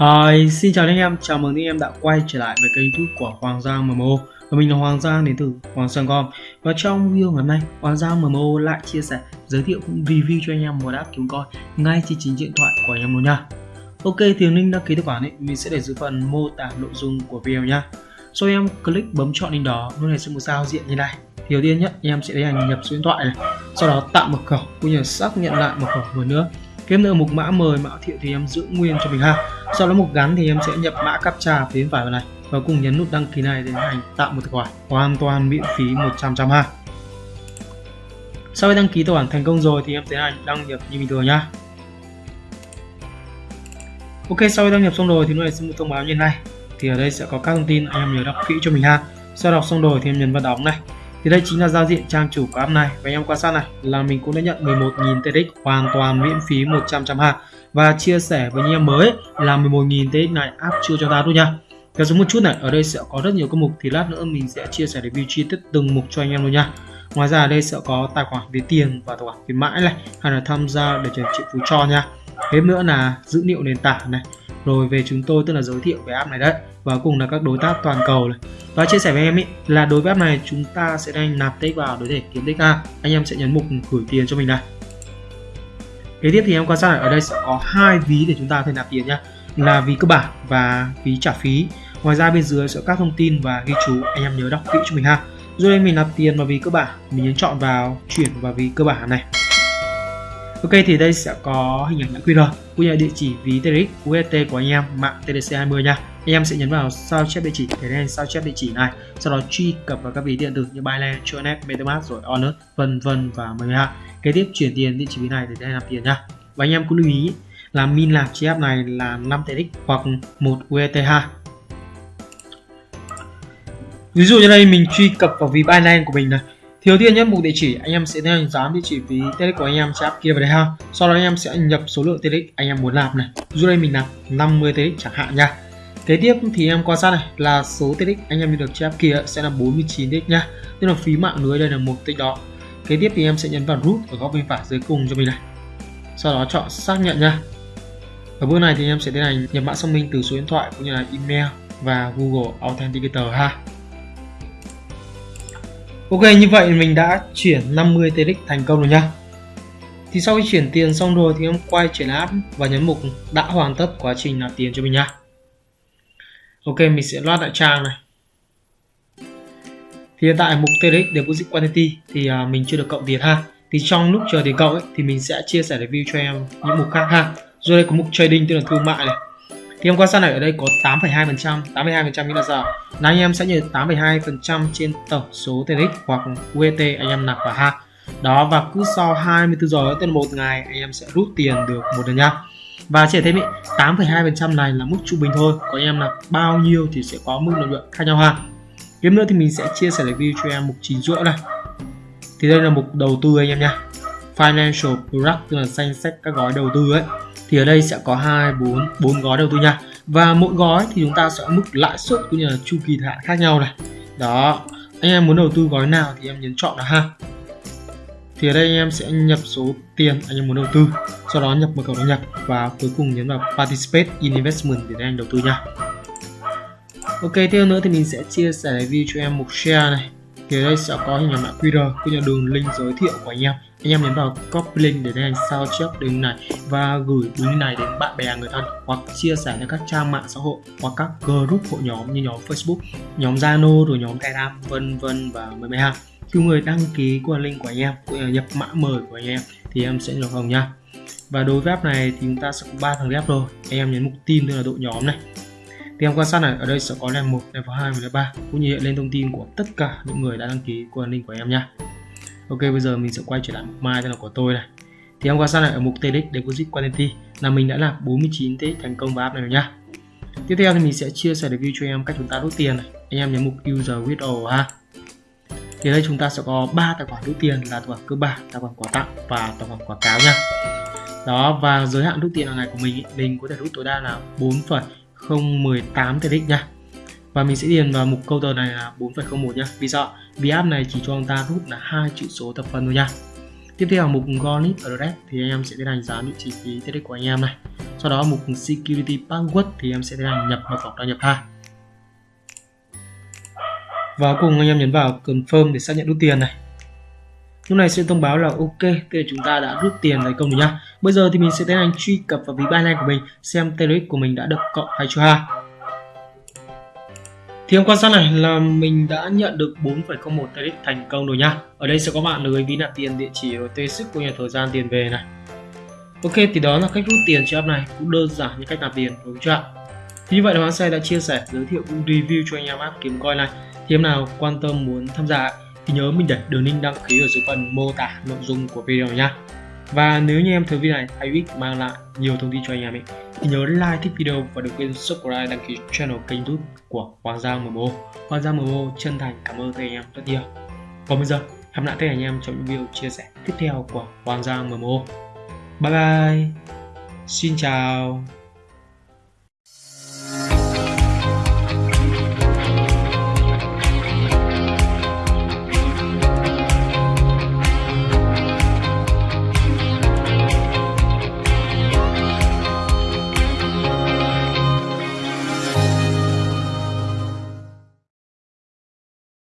Hi, xin chào anh em, chào mừng anh em đã quay trở lại với kênh youtube của Hoàng Giang MMO Và mình là Hoàng Giang đến từ Hoàng Giang.com Và trong video ngày hôm nay, Hoàng Giang MMO lại chia sẻ, giới thiệu cũng review cho anh em một app kiếm coi ngay trên chính điện thoại của anh em luôn nha. Ok, thì link đăng ký tài khoản ấy, mình sẽ để dưới phần mô tả nội dung của video nha. Sau em click bấm chọn link đó, nó này sẽ một giao diện như này. Thì đầu tiên nhất em sẽ tiến hành nhập số điện thoại này sau đó tạo mật khẩu cũng như xác nhận lại mật khẩu một nữa. Tiếp nữa mục mã mời mã thiệu thì em giữ nguyên cho mình ha. Sau đó mục gắn thì em sẽ nhập mã captcha phía bên phải vào này và cùng nhấn nút đăng ký này để tiến hành tạo một tài khoản hoàn toàn miễn phí 100 trăm ha. Sau khi đăng ký tài khoản thành công rồi thì em tiến hành đăng nhập như bình thường nhá. Ok, sau khi đăng nhập xong rồi thì nó lại sẽ một thông báo như này. Thì ở đây sẽ có các thông tin anh em nhớ đọc kỹ cho mình ha. Sau đọc xong rồi thì em nhấn vào đóng này thì đây chính là giao diện trang chủ của app này. Và anh em quan sát này là mình cũng đã nhận 11.000 TX hoàn toàn miễn phí 100 trăm ha và chia sẻ với anh em mới là 11.000 TX này app chưa cho ta luôn nha. Theo xuống một chút này, ở đây sẽ có rất nhiều các mục thì lát nữa mình sẽ chia sẻ review chi tiết từng mục cho anh em luôn nha. Ngoài ra ở đây sẽ có tài khoản về tiền và tài khoản khuyến mãi này, hay là tham gia để chuyển triệu phú cho nha. Thêm nữa là dữ liệu nền tảng này, rồi về chúng tôi tức là giới thiệu về app này đấy và cùng là các đối tác toàn cầu này. Và chia sẻ với em ý là đối với app này chúng ta sẽ đang nạp tích vào để kiếm tích a. Anh em sẽ nhấn mục gửi tiền cho mình này. Kế tiếp thì em quan sát ở đây sẽ có hai ví để chúng ta có thể nạp tiền nhá là ví cơ bản và ví trả phí. Ngoài ra bên dưới sẽ có các thông tin và ghi chú anh em nhớ đọc kỹ cho mình ha rồi mình nạp tiền vào ví cơ bản mình nhấn chọn vào chuyển vào ví cơ bản này Ok thì đây sẽ có hình ảnh mã QR cũng như địa chỉ ví TRX UST của anh em mạng TDC20 nha. Anh em sẽ nhấn vào sao chép địa chỉ thế nên sao chép địa chỉ này, sau đó truy cập vào các ví điện tử như Binance, Tronet, MetaMask rồi Onus vân vân và mời ha. Kế tiếp chuyển tiền địa chỉ ví này để đây nạp tiền nha. Và anh em cũng lưu ý là min lạc chi app này là 5 TRX hoặc 1 UST ha. Ví dụ như đây mình truy cập vào ví Binance của mình này Thiếu tiên nhất mục địa chỉ, anh em sẽ theo hình dán địa chỉ ví TRX của anh em sẽ áp kia vào đây ha. Sau đó anh em sẽ nhập số lượng TRX anh em muốn làm này. Dù đây mình làm 50 TRX chẳng hạn nha. Kế tiếp thì em quan sát này là số TRX anh em được chép kia sẽ là 49 TRX nha. Tức là phí mạng lưới đây là một tích đó. Kế tiếp thì em sẽ nhấn vào root ở góc bên phải dưới cùng cho mình này. Sau đó chọn xác nhận nha. Ở bước này thì em sẽ tiến hành nhập mã xác minh từ số điện thoại cũng như là email và Google Authenticator ha. Ok như vậy mình đã chuyển 50 TX thành công rồi nha Thì sau khi chuyển tiền xong rồi thì em quay trở lại app và nhấn mục đã hoàn tất quá trình nạp tiền cho mình nha Ok mình sẽ load lại trang này. Thì hiện tại mục TX Deposit Quantity thì à, mình chưa được cộng tiền ha. Thì trong lúc chờ tiền cộng ấy, thì mình sẽ chia sẻ review cho em những mục khác ha. Rồi đây có mục trading tức là thương mại này thì hôm quan sát này ở đây có 8,2% 8,2% nghĩa là sao? Là anh em sẽ nhận 8,2% trên tổng số TRX hoặc UET anh em nạp vào ha. Đó và cứ sau 24 giờ tên một ngày anh em sẽ rút tiền được một lần nha. Và chỉ thêm ý 8,2% này là mức trung bình thôi. Có anh em nạp bao nhiêu thì sẽ có mức lợi nhuận khác nhau ha. Tiếp nữa thì mình sẽ chia sẻ review cho em mục chín rưỡi này. Thì đây là mục đầu tư anh em nha financial product tức là danh sách các gói đầu tư ấy, thì ở đây sẽ có hai, bốn bốn gói đầu tư nha. Và mỗi gói thì chúng ta sẽ mức lãi suất cũng như là chu kỳ hạn khác nhau này. Đó, anh em muốn đầu tư gói nào thì em nhấn chọn là ha. Thì ở đây anh em sẽ nhập số tiền anh em muốn đầu tư, sau đó nhập mật khẩu đăng nhập và cuối cùng nhấn vào participate in investment để anh đầu tư nha. Ok, tiếp nữa thì mình sẽ chia sẻ review cho em một share này thì đây sẽ có hình ảnh mã QR cũng như đường link giới thiệu của anh em. Anh em nhấn vào copy link để tiến hành sao chép đường này và gửi đường này đến bạn bè người thân hoặc chia sẻ lên các trang mạng xã hội hoặc các group hội nhóm như nhóm Facebook, nhóm Zalo rồi nhóm Telegram vân vân và mười mấy hàng khi người đăng ký qua link của anh em cũng nhập mã mời của anh em thì em sẽ được hồng nha. Và đối với app này thì chúng ta sẽ có ba thằng ghép rồi. Anh em nhấn mục tin tức là đội nhóm này thì em quan sát này ở đây sẽ có level 1, level 2 và level 3 cũng như hiện lên thông tin của tất cả những người đã đăng ký qua link của em nha Ok bây giờ mình sẽ quay trở lại mục mai tên là của tôi này. Thì em quan sát này ở mục TX Deposit Quantity là mình đã làm 49 TX thành công vào app này rồi nhá. Tiếp theo thì mình sẽ chia sẻ review cho em cách chúng ta rút tiền này. Anh em nhấn mục User Withdrawal ha. Thì đây chúng ta sẽ có 3 tài khoản rút tiền là tài khoản cơ bản, tài khoản quà tặng và tài khoản quảng cáo nha đó và giới hạn rút tiền hàng ngày của mình mình có thể rút tối đa là 4,018 TX nha và mình sẽ điền vào mục câu tờ này là 4,01 nhá. Vì sao? Vì app này chỉ cho chúng ta rút là hai chữ số thập phân thôi nha tiếp theo mục Gonit Address thì anh em sẽ tiến hành dán địa chỉ phí TX của anh em này. Sau đó mục security password thì em sẽ tiến hành nhập mật khẩu đăng nhập ha. Và cùng anh em nhấn vào confirm để xác nhận rút tiền này lúc này sẽ thông báo là ok tức là chúng ta đã rút tiền thành công rồi nhá. Bây giờ thì mình sẽ tiến hành truy cập vào ví Binance của mình xem TRX của mình đã được cộng hay chưa ha. Thì hôm quan sát này là mình đã nhận được 4,01 TRX thành công rồi nhá. Ở đây sẽ có bạn lưới ví nạp tiền địa chỉ rồi tê sức của nhà thời gian tiền về này. Ok thì đó là cách rút tiền trên app này. Cũng đơn giản như cách nạp tiền đúng chưa thì như vậy là Hoàng Xe đã chia sẻ giới thiệu cũng review cho anh em app kiếm coin này. Thì em nào quan tâm muốn tham gia thì nhớ mình để đường link đăng ký ở dưới phần mô tả nội dung của video nha và nếu như em thấy video này hay ích mang lại nhiều thông tin cho anh em ấy. Thì nhớ like, thích video và đừng quên subscribe, đăng ký channel kênh youtube của Hoàng Giang MMO Hoàng Giang MMO chân thành cảm ơn các anh em rất nhiều. Còn bây giờ, hẹn lại các anh em trong những video chia sẻ tiếp theo của Hoàng Giang MMO bye bye. Xin chào.